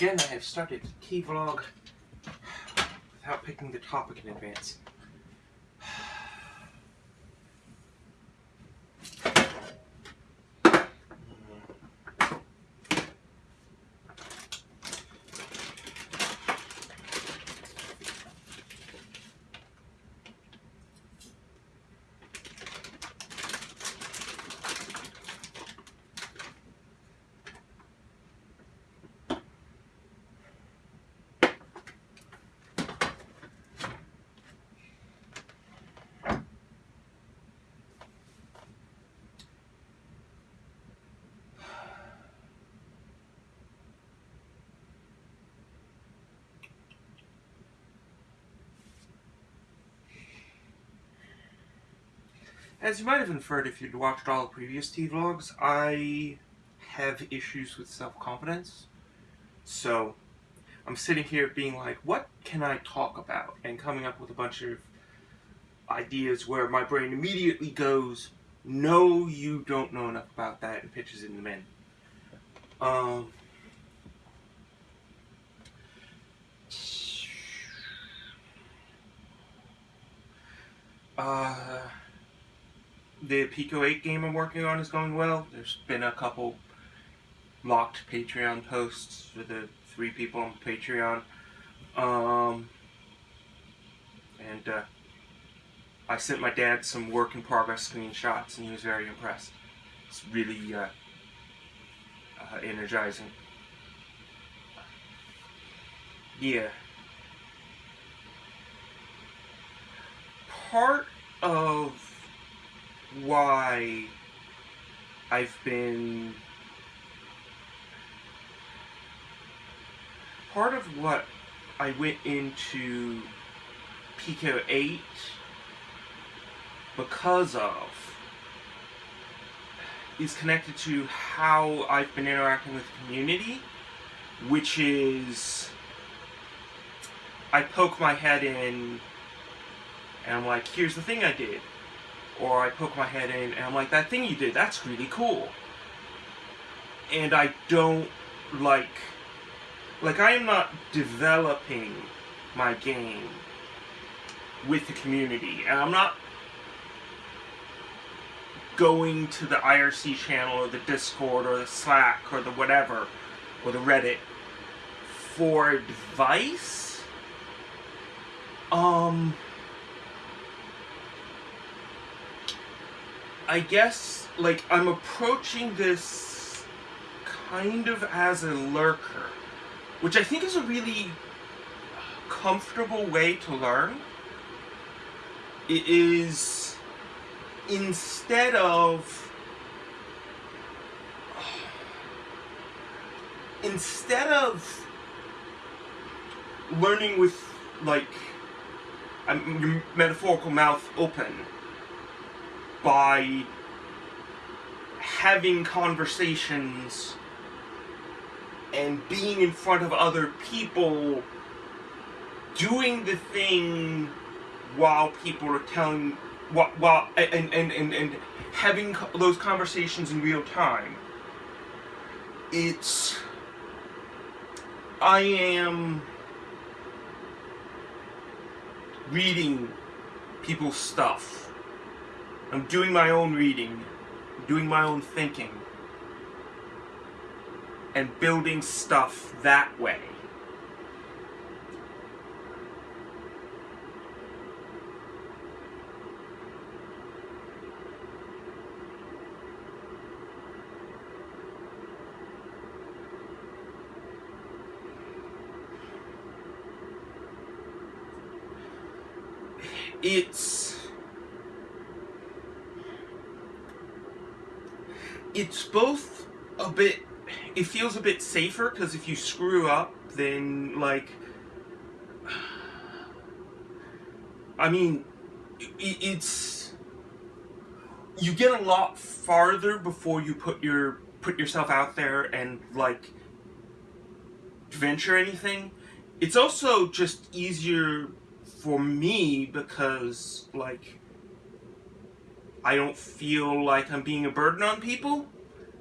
Again, I have started T-Vlog without picking the topic in advance. As you might have inferred if you'd watched all the previous T-Vlogs, I have issues with self-confidence. So, I'm sitting here being like, what can I talk about? And coming up with a bunch of ideas where my brain immediately goes, no, you don't know enough about that, and pitches in the men. Um, uh, the Pico 8 game I'm working on is going well. There's been a couple locked Patreon posts for the three people on Patreon. Um, and uh, I sent my dad some work in progress screenshots and he was very impressed. It's really uh, uh, energizing. Yeah. Part of why I've been part of what I went into Pico 8 because of is connected to how I've been interacting with the community, which is I poke my head in and I'm like, here's the thing I did or I poke my head in and I'm like, that thing you did, that's really cool. And I don't like, like I am not developing my game with the community. And I'm not going to the IRC channel or the Discord or the Slack or the whatever, or the Reddit for advice. Um... I guess, like, I'm approaching this kind of as a lurker, which I think is a really comfortable way to learn. It is, instead of, instead of learning with, like, your metaphorical mouth open, by having conversations and being in front of other people doing the thing while people are telling while, while and, and, and, and having those conversations in real time. It's I am reading people's stuff I'm doing my own reading, doing my own thinking, and building stuff that way. It's it's both a bit it feels a bit safer because if you screw up then like I mean it's you get a lot farther before you put your put yourself out there and like venture anything. It's also just easier for me because like I don't feel like I'm being a burden on people.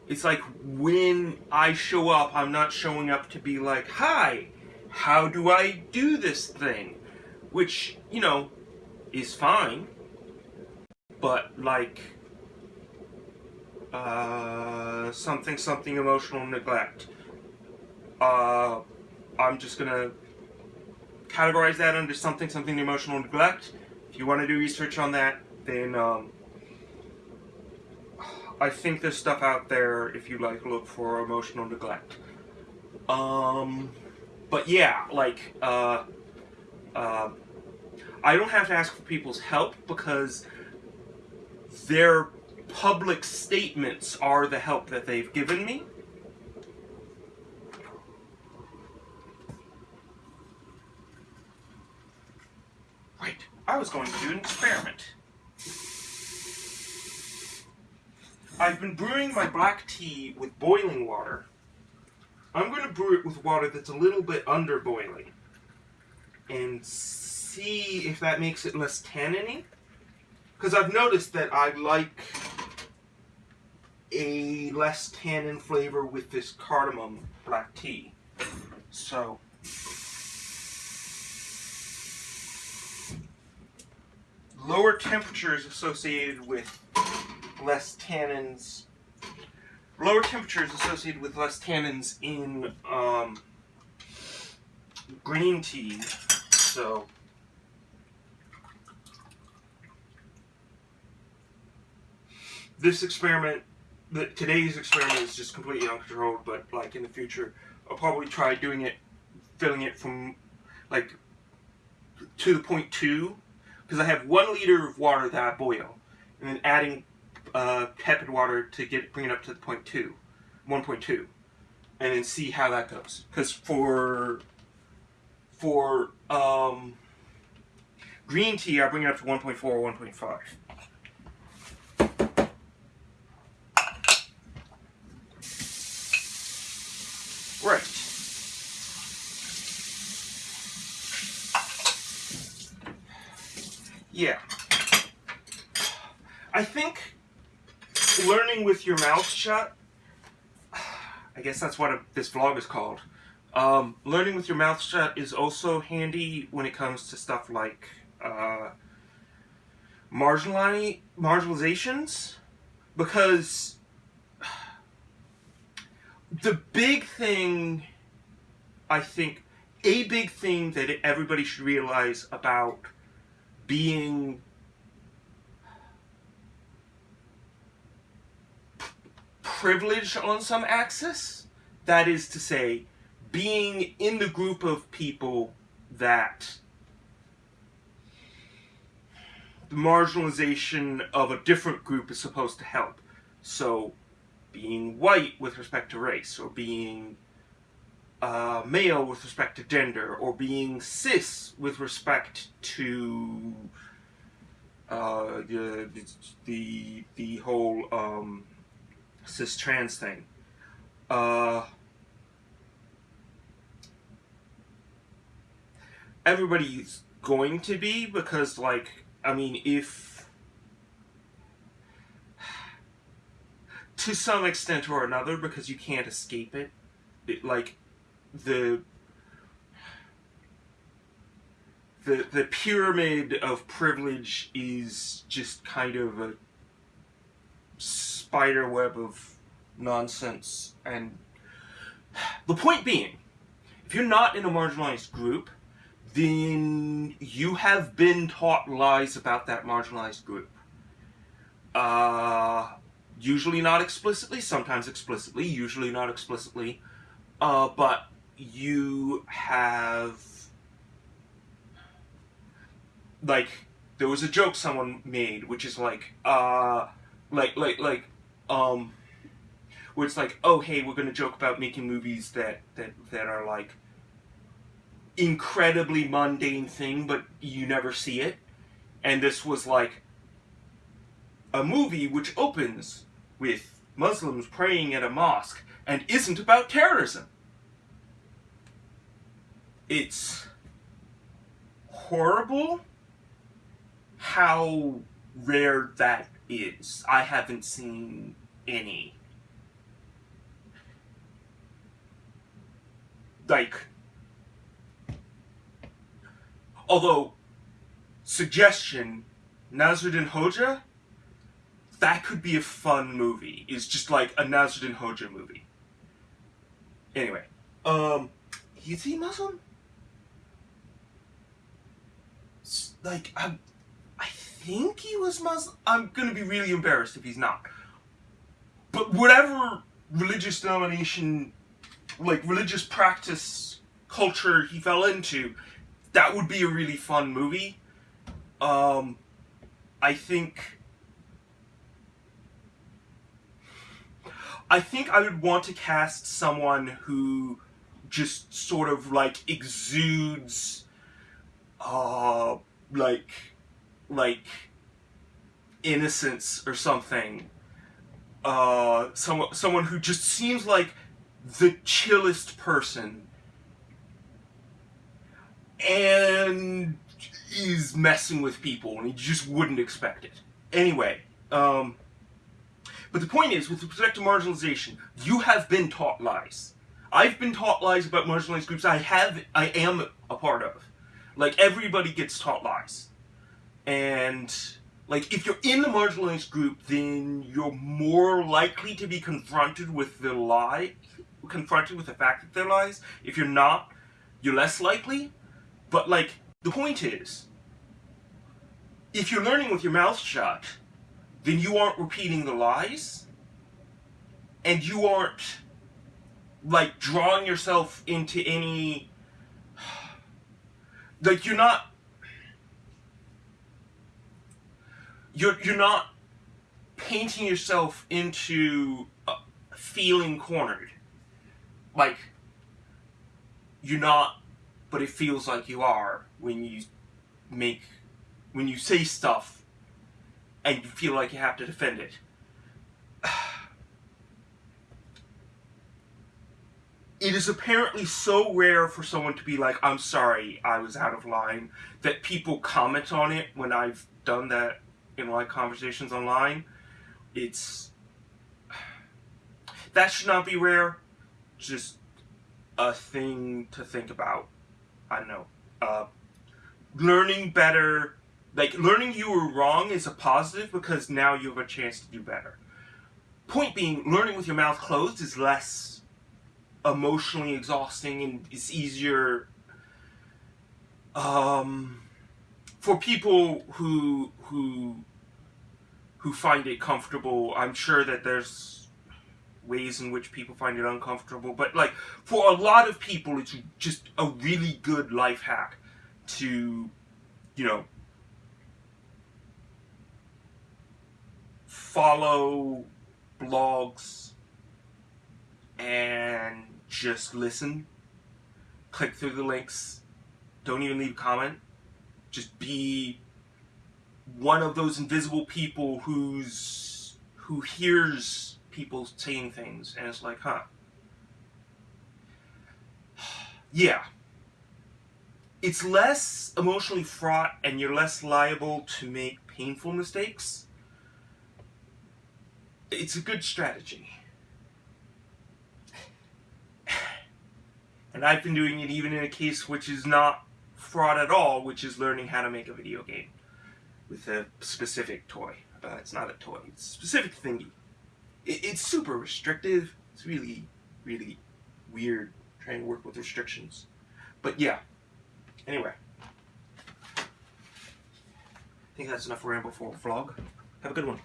It's like when I show up, I'm not showing up to be like, hi, how do I do this thing? Which, you know, is fine. But like, uh, something, something emotional neglect. Uh, I'm just gonna categorize that under something, something emotional neglect. If you want to do research on that, then um, I think there's stuff out there if you like look for emotional neglect. Um, but yeah, like, uh, uh, I don't have to ask for people's help because their public statements are the help that they've given me. Right, I was going to do an experiment. I've been brewing my black tea with boiling water. I'm going to brew it with water that's a little bit under boiling. And see if that makes it less tanniny. Because I've noticed that I like a less tannin flavor with this cardamom black tea. So, lower temperatures associated with less tannins, lower temperatures associated with less tannins in um, green tea. So, this experiment, the, today's experiment is just completely uncontrolled, but like in the future, I'll probably try doing it, filling it from like to the point two, because I have one liter of water that I boil, and then adding uh, tepid water to get bring it up to the point two, 1.2, and then see how that goes. Because for for um, green tea, I bring it up to 1.4 or 1.5. Right. Yeah. I think learning with your mouth shut, I guess that's what a, this vlog is called. Um, learning with your mouth shut is also handy when it comes to stuff like uh, marginalizations because the big thing, I think, a big thing that everybody should realize about being privileged on some axis, that is to say, being in the group of people that the marginalization of a different group is supposed to help. So, being white with respect to race, or being uh, male with respect to gender, or being cis with respect to uh, the, the, the whole um, cis trans thing. Uh, everybody's going to be because, like, I mean, if to some extent or another because you can't escape it. it like the the the pyramid of privilege is just kind of a spider web of nonsense and the point being if you're not in a marginalized group then you have been taught lies about that marginalized group. Uh usually not explicitly, sometimes explicitly, usually not explicitly, uh, but you have, like, there was a joke someone made, which is like, uh, like, like, like, um, where it's like, oh, hey, we're gonna joke about making movies that, that, that are like, incredibly mundane thing, but you never see it. And this was like, a movie which opens with Muslims praying at a mosque and isn't about terrorism. It's horrible how rare that is. I haven't seen any. Like, although, suggestion, Nasruddin Hoja, that could be a fun movie. Is just like a Nasruddin Hoja movie. Anyway, um, is he Muslim? Like, I'm think he was Muslim. I'm gonna be really embarrassed if he's not. But whatever religious denomination, like religious practice, culture he fell into, that would be a really fun movie. Um, I think. I think I would want to cast someone who just sort of like exudes, uh, like, like innocence or something uh, someone someone who just seems like the chillest person and is messing with people and you just wouldn't expect it. Anyway, um, but the point is, with respect to marginalization, you have been taught lies. I've been taught lies about marginalized groups I have, I am a part of. Like, everybody gets taught lies. And like if you're in the marginalized group, then you're more likely to be confronted with the lie, confronted with the fact that they're lies. If you're not, you're less likely. But like the point is, if you're learning with your mouth shut, then you aren't repeating the lies, and you aren't like drawing yourself into any like you're not you're you're not painting yourself into feeling cornered. Like you're not, but it feels like you are when you make when you say stuff and you feel like you have to defend it. It is apparently so rare for someone to be like, I'm sorry, I was out of line, that people comment on it when I've done that in like conversations online, it's that should not be rare. Just a thing to think about. I don't know. Uh, learning better, like learning you were wrong is a positive because now you have a chance to do better. Point being, learning with your mouth closed is less emotionally exhausting and it's easier um, for people who who who find it comfortable. I'm sure that there's ways in which people find it uncomfortable, but like for a lot of people, it's just a really good life hack to, you know, follow blogs and just listen. Click through the links. Don't even leave a comment. Just be one of those invisible people who's who hears people saying things and it's like, huh. yeah. It's less emotionally fraught and you're less liable to make painful mistakes. It's a good strategy. And I've been doing it even in a case which is not fraud at all, which is learning how to make a video game with a specific toy. Uh, it's not a toy, it's a specific thingy. It, it's super restrictive. It's really, really weird trying to work with restrictions. But yeah, anyway. I think that's enough ramble for a vlog. Have a good one.